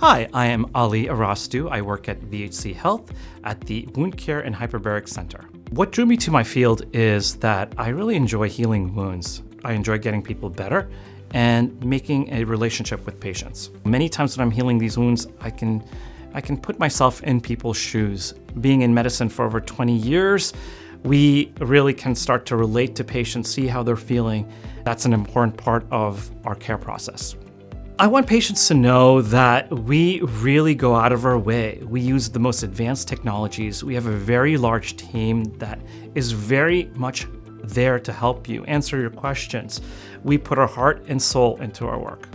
Hi, I am Ali Arastu. I work at VHC Health at the Wound Care and Hyperbaric Center. What drew me to my field is that I really enjoy healing wounds. I enjoy getting people better and making a relationship with patients. Many times when I'm healing these wounds, I can, I can put myself in people's shoes. Being in medicine for over 20 years, we really can start to relate to patients, see how they're feeling. That's an important part of our care process. I want patients to know that we really go out of our way. We use the most advanced technologies. We have a very large team that is very much there to help you answer your questions. We put our heart and soul into our work.